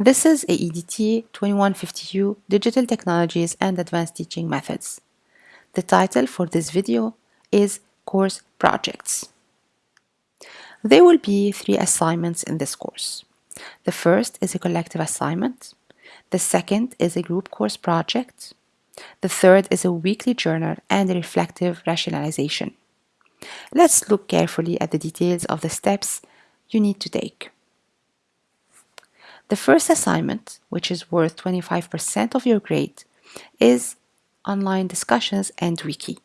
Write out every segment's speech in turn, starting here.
This is AEDT 2150U Digital Technologies and Advanced Teaching Methods. The title for this video is Course Projects. There will be three assignments in this course. The first is a collective assignment. The second is a group course project. The third is a weekly journal and a reflective rationalization. Let's look carefully at the details of the steps you need to take. The first assignment, which is worth 25% of your grade, is online discussions and wiki.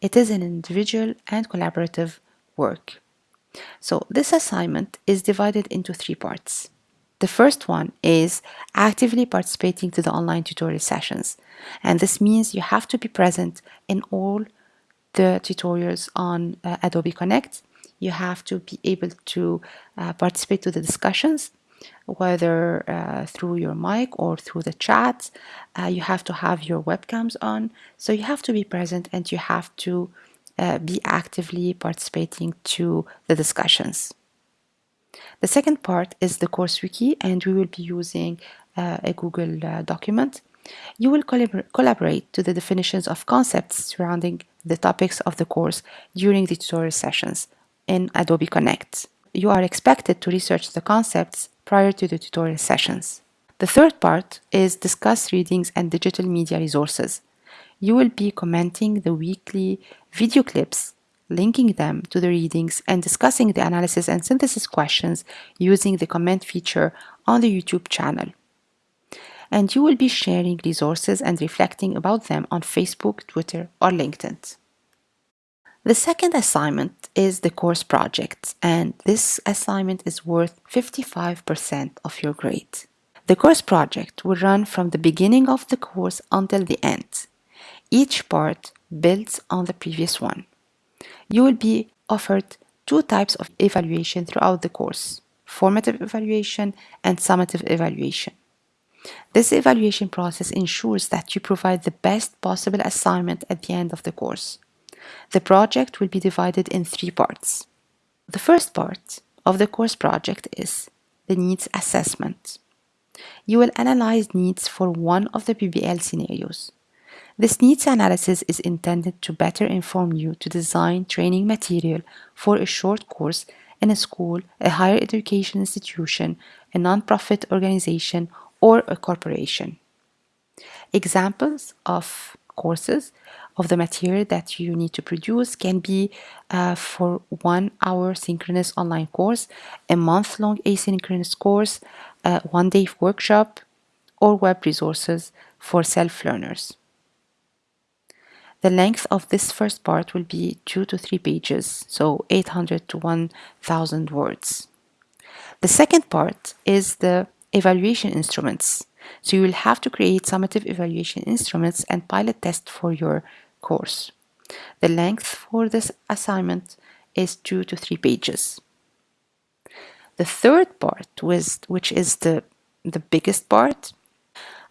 It is an individual and collaborative work. So this assignment is divided into three parts. The first one is actively participating to the online tutorial sessions. And this means you have to be present in all the tutorials on uh, Adobe Connect. You have to be able to uh, participate to the discussions, whether uh, through your mic or through the chat. Uh, you have to have your webcams on. So you have to be present and you have to uh, be actively participating to the discussions. The second part is the course wiki and we will be using uh, a Google uh, document. You will collabor collaborate to the definitions of concepts surrounding the topics of the course during the tutorial sessions in Adobe Connect. You are expected to research the concepts prior to the tutorial sessions. The third part is discuss readings and digital media resources you will be commenting the weekly video clips, linking them to the readings, and discussing the analysis and synthesis questions using the comment feature on the YouTube channel. And you will be sharing resources and reflecting about them on Facebook, Twitter, or LinkedIn. The second assignment is the course project, and this assignment is worth 55% of your grade. The course project will run from the beginning of the course until the end. Each part builds on the previous one. You will be offered two types of evaluation throughout the course, formative evaluation and summative evaluation. This evaluation process ensures that you provide the best possible assignment at the end of the course. The project will be divided in three parts. The first part of the course project is the needs assessment. You will analyze needs for one of the PBL scenarios. This needs analysis is intended to better inform you to design training material for a short course in a school, a higher education institution, a nonprofit organization, or a corporation. Examples of courses of the material that you need to produce can be uh, for one hour synchronous online course, a month long asynchronous course, a one day workshop, or web resources for self learners. The length of this first part will be 2 to 3 pages, so 800 to 1000 words. The second part is the evaluation instruments. So you will have to create summative evaluation instruments and pilot test for your course. The length for this assignment is 2 to 3 pages. The third part, which is the, the biggest part,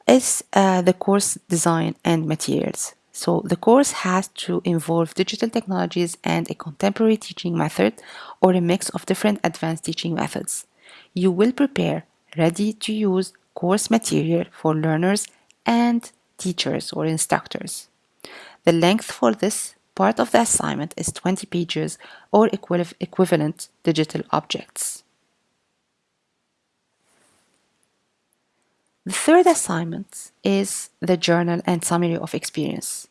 is uh, the course design and materials. So the course has to involve digital technologies and a contemporary teaching method or a mix of different advanced teaching methods. You will prepare ready-to-use course material for learners and teachers or instructors. The length for this part of the assignment is 20 pages or equivalent digital objects. The third assignment is the journal and summary of experience.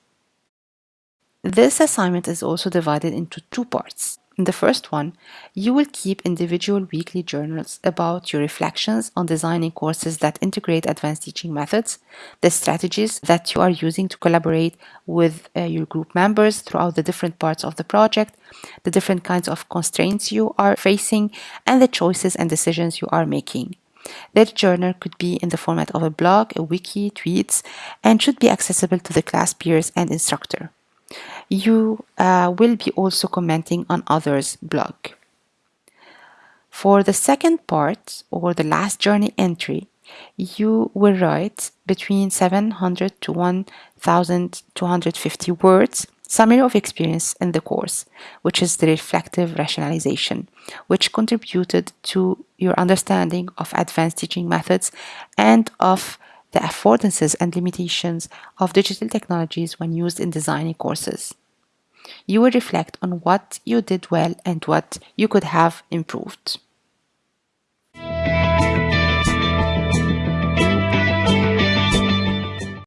This assignment is also divided into two parts. In the first one, you will keep individual weekly journals about your reflections on designing courses that integrate advanced teaching methods, the strategies that you are using to collaborate with uh, your group members throughout the different parts of the project, the different kinds of constraints you are facing, and the choices and decisions you are making. That journal could be in the format of a blog, a wiki, tweets, and should be accessible to the class peers and instructor. You uh, will be also commenting on others' blog. For the second part, or the last journey entry, you will write between 700 to 1250 words, Summary of experience in the course, which is the reflective rationalization, which contributed to your understanding of advanced teaching methods and of the affordances and limitations of digital technologies when used in designing courses. You will reflect on what you did well and what you could have improved.